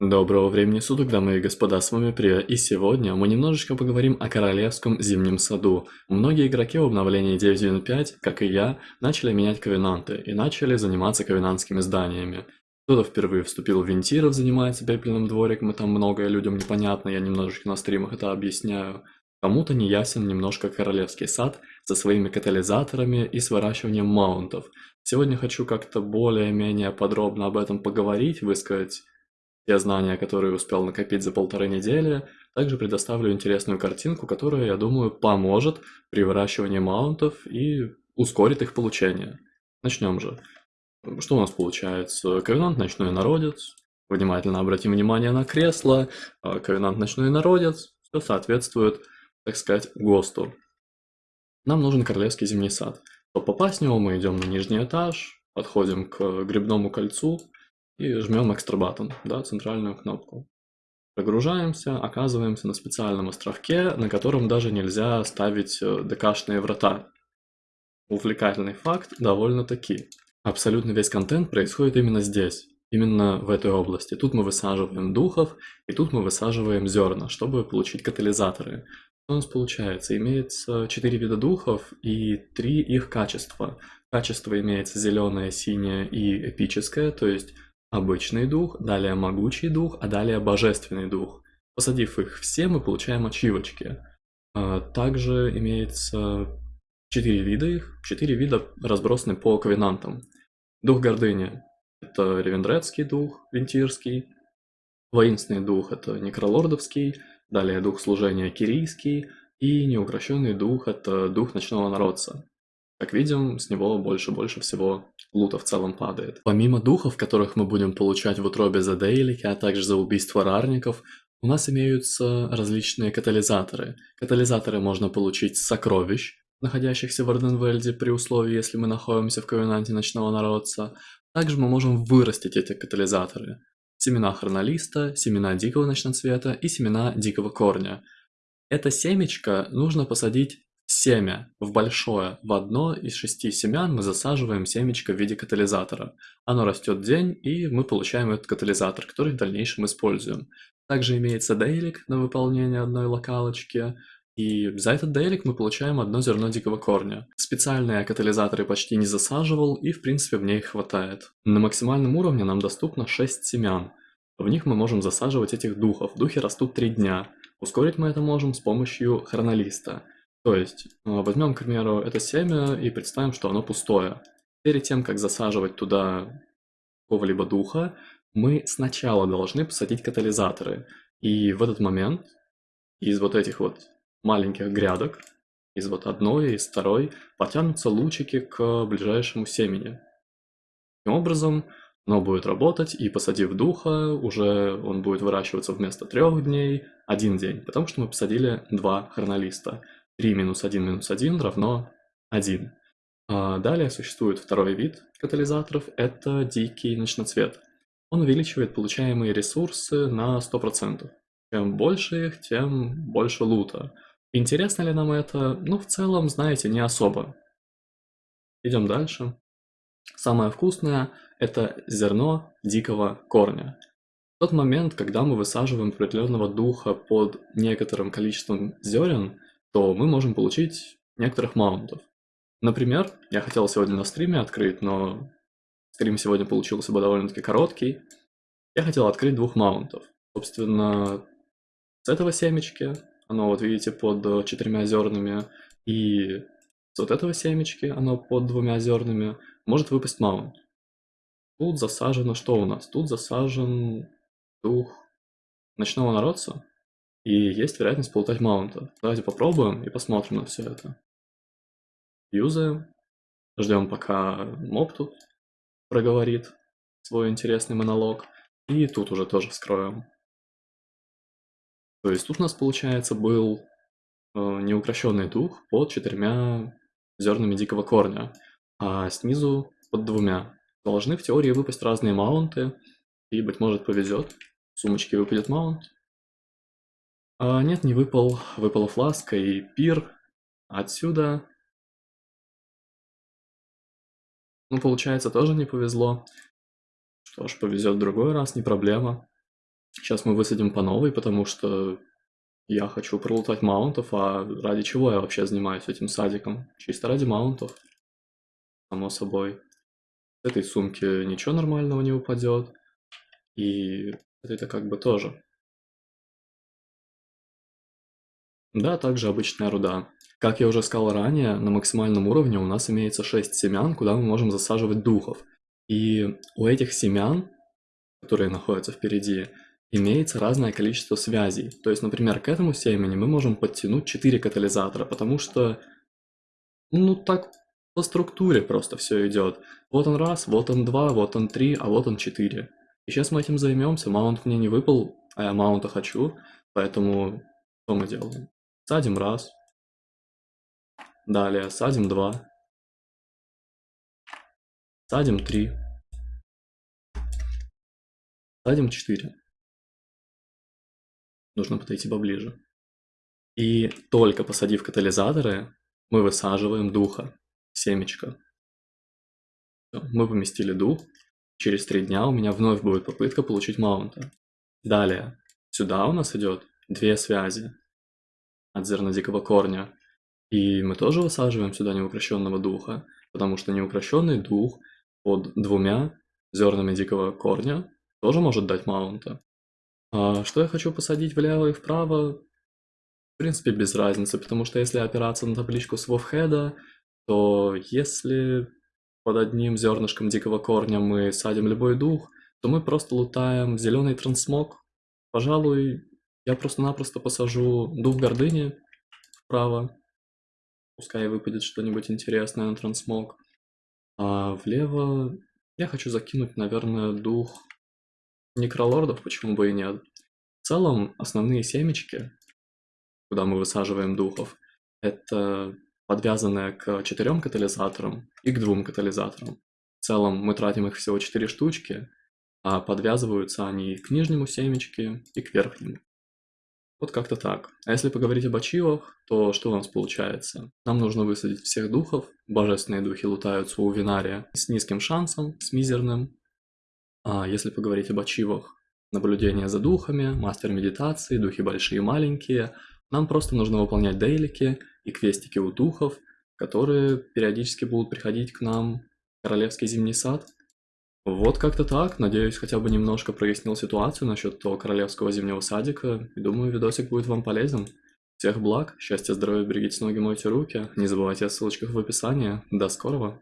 Доброго времени суток, дамы и господа, с вами Прия, и сегодня мы немножечко поговорим о Королевском Зимнем Саду. Многие игроки в обновлении 9.1.5, как и я, начали менять ковенанты и начали заниматься ковенантскими зданиями. Кто-то впервые вступил в Вентиров, занимается пепельным двориком, и там многое людям непонятно, я немножечко на стримах это объясняю. Кому-то не ясен немножко Королевский сад со своими катализаторами и с выращиванием маунтов. Сегодня хочу как-то более-менее подробно об этом поговорить, высказать те знания, которые успел накопить за полторы недели, также предоставлю интересную картинку, которая, я думаю, поможет при выращивании маунтов и ускорит их получение. Начнем же. Что у нас получается? Ковенант Ночной Народец. Внимательно обратим внимание на кресло. А, ковенант Ночной Народец. Все соответствует, так сказать, ГОСТу. Нам нужен Королевский Зимний Сад. Чтобы попасть в него, мы идем на нижний этаж, подходим к грибному кольцу, и жмем экстрабатон, да, центральную кнопку. Прогружаемся, оказываемся на специальном островке, на котором даже нельзя ставить э, ДКшные врата. Увлекательный факт довольно-таки. Абсолютно весь контент происходит именно здесь, именно в этой области. Тут мы высаживаем духов, и тут мы высаживаем зерна, чтобы получить катализаторы. Что у нас получается? Имеется 4 вида духов и 3 их качества. Качество имеется зеленое, синее и эпическое, то есть обычный дух, далее могучий дух, а далее божественный дух. Посадив их все, мы получаем ачивочки. А, также имеется четыре вида их, четыре вида разбросаны по ковенантам. Дух гордыни – это ревендрецкий дух, вентирский. Воинственный дух – это некролордовский. Далее дух служения – кирийский. И неукрощенный дух – это дух ночного народца. Как видим, с него больше-больше всего лута в целом падает. Помимо духов, которых мы будем получать в утробе за дейлики, а также за убийство рарников, у нас имеются различные катализаторы. Катализаторы можно получить с сокровищ, находящихся в Орденвельде при условии, если мы находимся в Ковенанте Ночного Народца. Также мы можем вырастить эти катализаторы. Семена хронолиста, семена дикого ночноцвета и семена дикого корня. Это семечко нужно посадить Семя в большое в одно из шести семян мы засаживаем семечко в виде катализатора. Оно растет день, и мы получаем этот катализатор, который в дальнейшем используем. Также имеется дейлик на выполнение одной локалочки, и за этот дейлик мы получаем одно зерно дикого корня. Специальные катализаторы почти не засаживал, и в принципе мне их хватает. На максимальном уровне нам доступно 6 семян. В них мы можем засаживать этих духов. Духи растут 3 дня. Ускорить мы это можем с помощью хронолиста. То есть, э, возьмем, к примеру, это семя и представим, что оно пустое. Перед тем, как засаживать туда какого-либо духа, мы сначала должны посадить катализаторы. И в этот момент из вот этих вот маленьких грядок, из вот одной, из второй, потянутся лучики к ближайшему семени. Таким образом, оно будет работать, и посадив духа, уже он будет выращиваться вместо трех дней один день, потому что мы посадили два хронолиста. 3 минус 1 минус 1 равно 1. А далее существует второй вид катализаторов, это дикий ночноцвет. Он увеличивает получаемые ресурсы на 100%. Чем больше их, тем больше лута. Интересно ли нам это? Ну, в целом, знаете, не особо. Идем дальше. Самое вкусное – это зерно дикого корня. В тот момент, когда мы высаживаем определенного духа под некоторым количеством зерен, то мы можем получить некоторых маунтов. Например, я хотел сегодня на стриме открыть, но стрим сегодня получился бы довольно-таки короткий. Я хотел открыть двух маунтов. Собственно, с этого семечки, оно вот видите под четырьмя зернами, и с вот этого семечки, оно под двумя зернами, может выпасть маунт. Тут засажено что у нас? Тут засажен дух ночного народца, и есть вероятность полутать маунта. Давайте попробуем и посмотрим на все это. Юзаем. Ждем, пока моб тут проговорит свой интересный монолог. И тут уже тоже вскроем. То есть тут у нас, получается, был э, неукрощенный дух под четырьмя зернами дикого корня, а снизу под двумя. Должны в теории выпасть разные маунты, и, быть может, повезет. В сумочке выпадет маунт, а, нет, не выпал. Выпала фласка и пир. Отсюда... Ну, получается, тоже не повезло. Что ж, повезет в другой раз, не проблема. Сейчас мы высадим по новой, потому что я хочу пролутать маунтов, а ради чего я вообще занимаюсь этим садиком? Чисто ради маунтов. Само собой. С этой сумки ничего нормального не упадет. И это как бы тоже. Да, также обычная руда. Как я уже сказал ранее, на максимальном уровне у нас имеется 6 семян, куда мы можем засаживать духов. И у этих семян, которые находятся впереди, имеется разное количество связей. То есть, например, к этому семени мы можем подтянуть 4 катализатора, потому что, ну так по структуре просто все идет. Вот он раз, вот он два, вот он три, а вот он четыре. И сейчас мы этим займемся. Маунт мне не выпал, а я маунта хочу, поэтому что мы делаем? Садим раз. Далее садим два. Садим три. Садим четыре. Нужно подойти поближе. И только посадив катализаторы, мы высаживаем духа, семечко. Мы поместили дух. Через три дня у меня вновь будет попытка получить маунта. Далее, сюда у нас идет две связи от зерна дикого корня. И мы тоже высаживаем сюда неукрощенного духа, потому что неукрощенный дух под двумя зернами дикого корня тоже может дать маунта. А что я хочу посадить влево и вправо? В принципе, без разницы, потому что если опираться на табличку с Вовхеда, то если под одним зернышком дикого корня мы садим любой дух, то мы просто лутаем зеленый трансмог. Пожалуй, я просто-напросто посажу дух гордыни вправо. Пускай выпадет что-нибудь интересное на трансмог. А влево я хочу закинуть, наверное, дух некролордов, почему бы и нет. В целом, основные семечки, куда мы высаживаем духов, это подвязанные к четырем катализаторам и к двум катализаторам. В целом мы тратим их всего 4 штучки, а подвязываются они к нижнему семечке и к верхнему. Вот как-то так. А если поговорить об ачивах, то что у нас получается? Нам нужно высадить всех духов, божественные духи лутаются у Винария с низким шансом, с мизерным. А если поговорить об ачивах, наблюдение за духами, мастер медитации, духи большие и маленькие, нам просто нужно выполнять дейлики и квестики у духов, которые периодически будут приходить к нам в Королевский Зимний Сад. Вот как-то так. Надеюсь, хотя бы немножко прояснил ситуацию насчет того Королевского Зимнего Садика. И думаю, видосик будет вам полезен. Всех благ, счастья, здоровья, берегите ноги, мойте руки. Не забывайте о ссылочках в описании. До скорого!